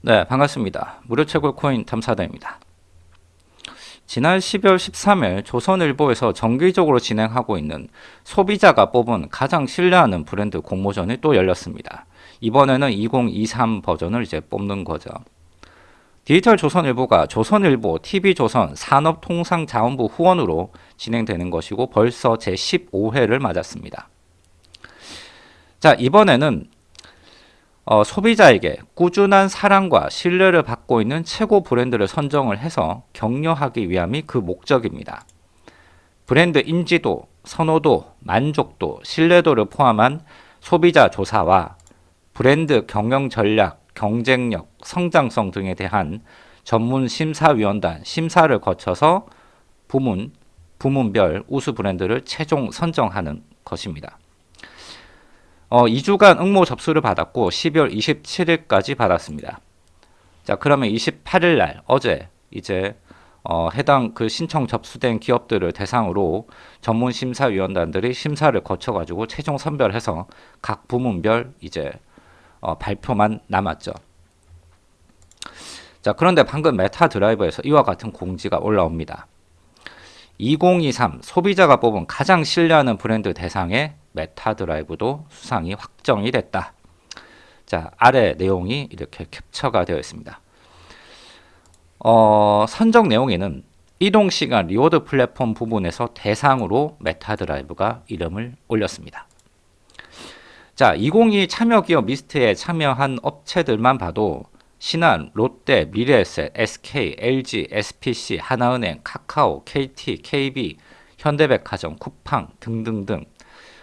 네, 반갑습니다. 무료 채굴 코인 탐사다입니다. 지난 12월 13일 조선일보에서 정기적으로 진행하고 있는 소비자가 뽑은 가장 신뢰하는 브랜드 공모전이 또 열렸습니다. 이번에는 2023 버전을 이제 뽑는 거죠. 디지털 조선일보가 조선일보, TV조선, 산업통상자원부 후원으로 진행되는 것이고 벌써 제15회를 맞았습니다. 자, 이번에는 어, 소비자에게 꾸준한 사랑과 신뢰를 받고 있는 최고 브랜드를 선정을 해서 격려하기 위함이 그 목적입니다. 브랜드 인지도, 선호도, 만족도, 신뢰도를 포함한 소비자 조사와 브랜드 경영 전략, 경쟁력, 성장성 등에 대한 전문 심사위원단 심사를 거쳐서 부문, 부문별 우수 브랜드를 최종 선정하는 것입니다. 어, 2주간 응모 접수를 받았고 12월 27일까지 받았습니다. 자, 그러면 28일 날 어제 이제 어, 해당 그 신청 접수된 기업들을 대상으로 전문 심사위원단들이 심사를 거쳐 가지고 최종 선별해서 각 부문별 이제 어, 발표만 남았죠. 자, 그런데 방금 메타 드라이브에서 이와 같은 공지가 올라옵니다. 2023 소비자가 뽑은 가장 신뢰하는 브랜드 대상에 메타 드라이브도 수상이 확정이 됐다. 자, 아래 내용이 이렇게 캡처가 되어 있습니다. 어, 선정 내용에는 이동 시간 reward 플랫폼 부분에서 대상으로 메타 드라이브가 이름을 올렸습니다. 자, 2022 참여 기업 리스트에 참여한 업체들만 봐도 신한, 롯데, 미래에셋, SK, LG, SPC, 하나은행, 카카오, KT, KB, 현대백화점, 쿠팡 등등등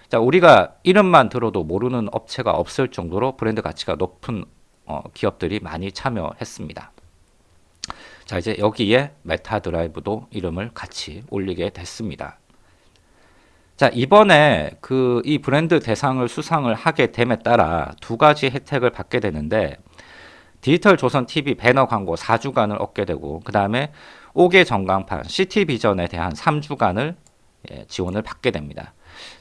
자, 우리가 이름만 들어도 모르는 업체가 없을 정도로 브랜드 가치가 높은 어, 기업들이 많이 참여했습니다. 자, 이제 여기에 메타 드라이브도 이름을 같이 올리게 됐습니다. 자, 이번에 그 이 브랜드 대상을 수상을 하게 됨에 따라 두 가지 혜택을 받게 되는데 디지털 조선 TV 배너 광고 4주간을 얻게 되고 그 다음에 옥외 전광판 시티비전에 대한 3주간을 예, 지원을 받게 됩니다.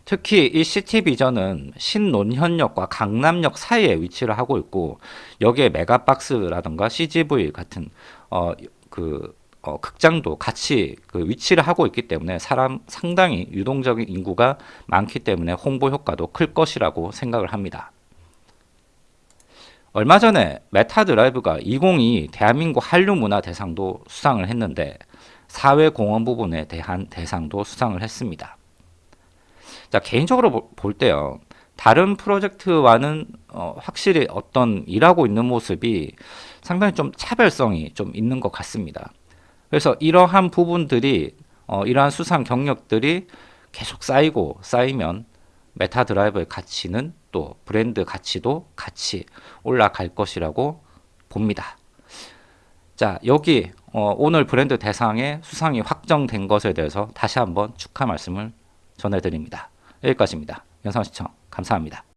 특히 이 시티비전은 신논현역과 강남역 사이에 위치를 하고 있고 여기에 메가박스라든가 CGV 같은 어, 그 어, 극장도 같이 그 위치를 하고 있기 때문에 사람 상당히 유동적인 인구가 많기 때문에 홍보 효과도 클 것이라고 생각을 합니다. 얼마 전에 메타 드라이브가 2022 대한민국 한류 문화 대상도 수상을 했는데 사회 공헌 부분에 대한 대상도 수상을 했습니다. 자, 개인적으로 볼 때요. 다른 프로젝트와는 어, 확실히 어떤 일하고 있는 모습이 상당히 좀 차별성이 좀 있는 것 같습니다. 그래서 이러한 부분들이 어, 이러한 수상 경력들이 계속 쌓이고 쌓이면 메타 드라이버의 가치는 또 브랜드 가치도 같이 올라갈 것이라고 봅니다. 자, 여기 어, 오늘 브랜드 대상의 수상이 확정된 것에 대해서 다시 한번 축하 말씀을 전해드립니다. 여기까지입니다. 영상 시청 감사합니다.